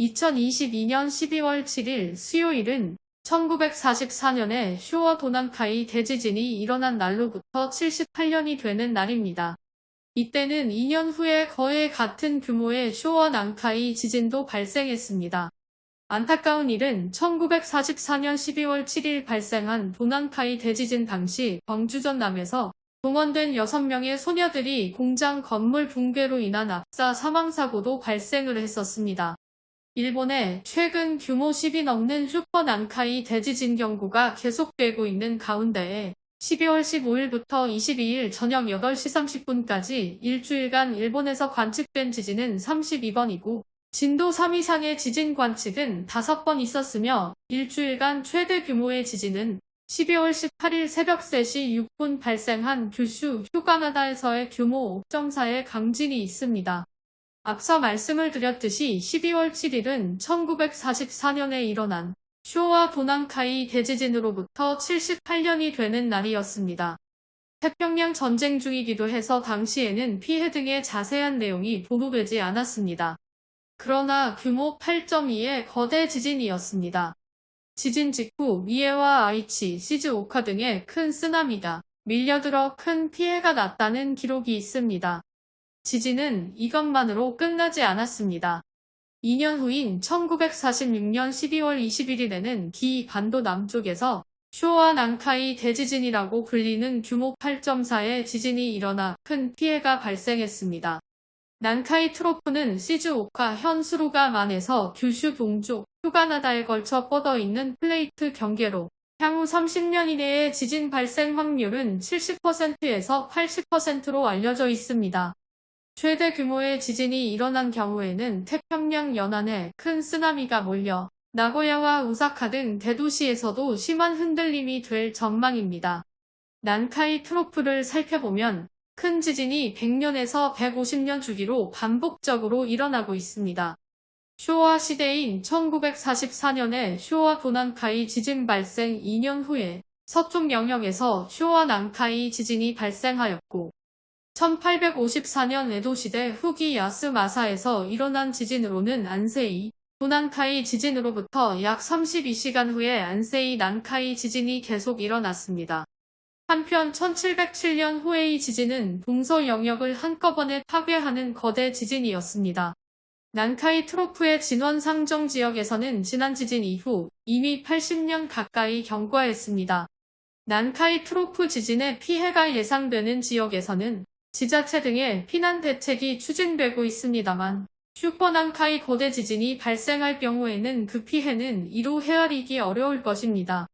2022년 12월 7일 수요일은 1944년에 쇼와 도난카이 대지진이 일어난 날로부터 78년이 되는 날입니다. 이때는 2년 후에 거의 같은 규모의 쇼와 난카이 지진도 발생했습니다. 안타까운 일은 1944년 12월 7일 발생한 도난카이 대지진 당시 광주 전남에서 동원된 6명의 소녀들이 공장 건물 붕괴로 인한 압사 사망사고도 발생을 했었습니다. 일본의 최근 규모 10이 넘는 슈퍼 난카이 대지진 경고가 계속되고 있는 가운데에 12월 15일부터 22일 저녁 8시 30분까지 일주일간 일본에서 관측된 지진은 32번이고 진도 3 이상의 지진 관측은 5번 있었으며 일주일간 최대 규모의 지진은 12월 18일 새벽 3시 6분 발생한 규슈 휴가나다에서의 규모 5.4의 강진이 있습니다. 앞서 말씀을 드렸듯이 12월 7일은 1944년에 일어난 쇼와 도난카이 대지진으로부터 78년이 되는 날이었습니다. 태평양 전쟁 중이기도 해서 당시에는 피해 등의 자세한 내용이 보도되지 않았습니다. 그러나 규모 8.2의 거대 지진이었습니다. 지진 직후 미에와 아이치, 시즈오카 등의 큰 쓰나미가 밀려들어 큰 피해가 났다는 기록이 있습니다. 지진은 이것만으로 끝나지 않았습니다. 2년 후인 1946년 12월 21일에는 기 반도 남쪽에서 쇼와 난카이 대지진이라고 불리는 규모 8.4의 지진이 일어나 큰 피해가 발생했습니다. 난카이 트로프는 시즈오카 현수루가만에서 규슈 동쪽 휴가나다에 걸쳐 뻗어있는 플레이트 경계로 향후 30년 이내의 지진 발생 확률은 70%에서 80%로 알려져 있습니다. 최대 규모의 지진이 일어난 경우에는 태평양 연안에 큰 쓰나미가 몰려 나고야와 우사카 등 대도시에서도 심한 흔들림이 될 전망입니다. 난카이 트로프를 살펴보면 큰 지진이 100년에서 150년 주기로 반복적으로 일어나고 있습니다. 쇼와 시대인 1944년에 쇼와 도난카이 지진 발생 2년 후에 서쪽 영역에서 쇼와 난카이 지진이 발생하였고 1854년 에도시대 후기 야스마사에서 일어난 지진으로는 안세이, 도난카이 지진으로부터 약 32시간 후에 안세이 난카이 지진이 계속 일어났습니다. 한편 1707년 후에이 지진은 동서 영역을 한꺼번에 파괴하는 거대 지진이었습니다. 난카이 트로프의 진원 상정 지역에서는 지난 지진 이후 이미 80년 가까이 경과했습니다. 난카이 트로프 지진의 피해가 예상되는 지역에서는 지자체 등의 피난 대책이 추진되고 있습니다만 슈퍼난카이 고대 지진이 발생할 경우에는 그 피해는 이루 헤아리기 어려울 것입니다.